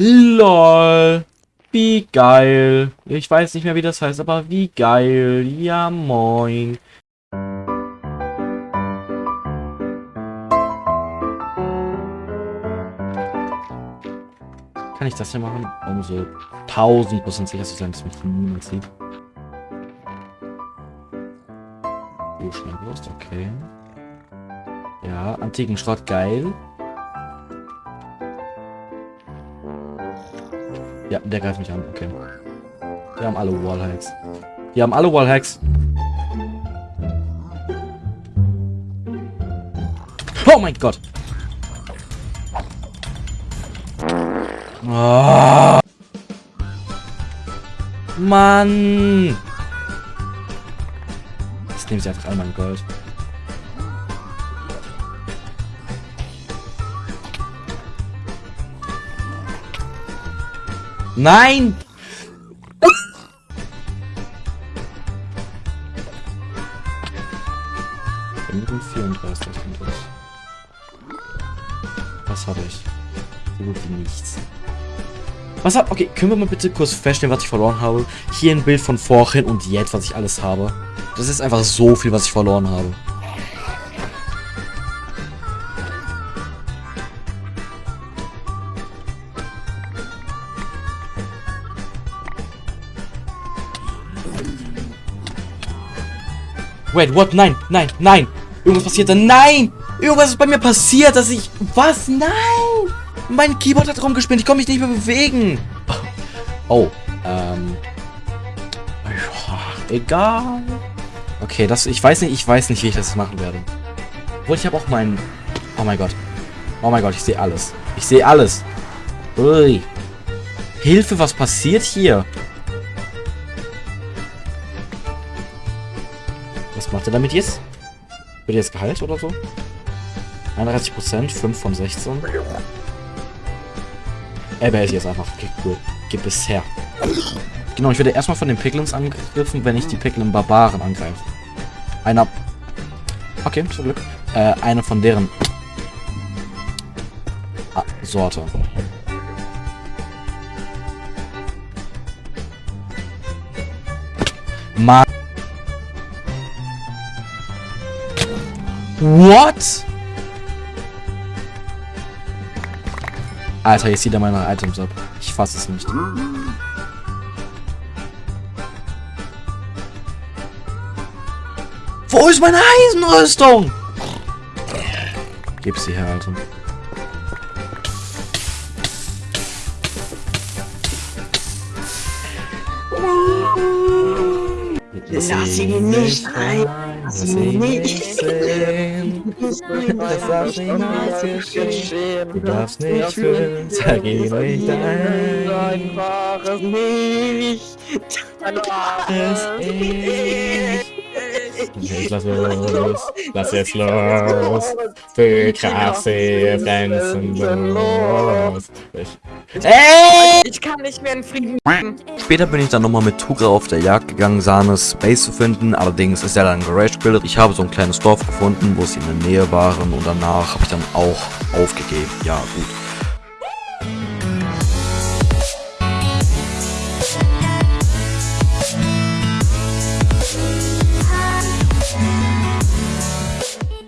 LOL. Wie geil. Ich weiß nicht mehr, wie das heißt, aber wie geil. Ja, moin. Kann ich das hier machen? Um so 1000% sicher zu sein, dass mich niemand sieht. Oh, Schnellwurst, okay. Ja, antiken Schrott, geil. Ja, der greift mich an, okay. Wir haben alle Wallhacks. Wir haben alle Wallhacks. Oh mein Gott. Oh. Mann. Jetzt nehmen sie einfach all mein Gold. Nein! Minuten 34 und das. Was habe ich? So gut wie nichts. Was hab... Okay, können wir mal bitte kurz feststellen, was ich verloren habe? Hier ein Bild von vorhin und jetzt, was ich alles habe. Das ist einfach so viel, was ich verloren habe. Wait, what? Nein, nein, nein. Irgendwas passiert da. Nein! Irgendwas ist bei mir passiert, dass ich... Was? Nein! Mein Keyboard hat rumgespielt. Ich komme mich nicht mehr bewegen. Oh, ähm... Egal. Okay, das... Ich weiß nicht, ich weiß nicht, wie ich das machen werde. Obwohl, ich habe auch meinen... Oh mein Gott. Oh mein Gott, ich sehe alles. Ich sehe alles. Ui. Hilfe, was passiert hier? Was macht er damit jetzt? Wird jetzt geheilt oder so? 31%, 5 von 16. Er behält jetzt einfach. Okay, cool. Gib es her. Genau, ich werde erstmal von den Piglins angegriffen, wenn ich die Piglin Barbaren angreife. Einer... Okay, zum Glück. Äh, eine von deren... Ah, Sorte. Mann. What? Alter, jetzt sieht er meine Items ab. Ich fasse es nicht. Wo ist meine Eisenrüstung? Gib sie her, Alter. Lass ihn nicht rein. Lass ihn nicht sehen. Das darf niemals geschehen. Du darfst nicht fühlen. Sag ihn nicht ein. Einfach es nicht. Es nicht. Jetzt lass los. Lass jetzt los. Für krasse Grenzen los. Ey! Ich kann nicht mehr in Frieden. Später bin ich dann nochmal mit Tugra auf der Jagd gegangen, Sanes Base zu finden. Allerdings ist er dann Garage gebildet. Ich habe so ein kleines Dorf gefunden, wo sie in der Nähe waren und danach habe ich dann auch aufgegeben. Ja, gut.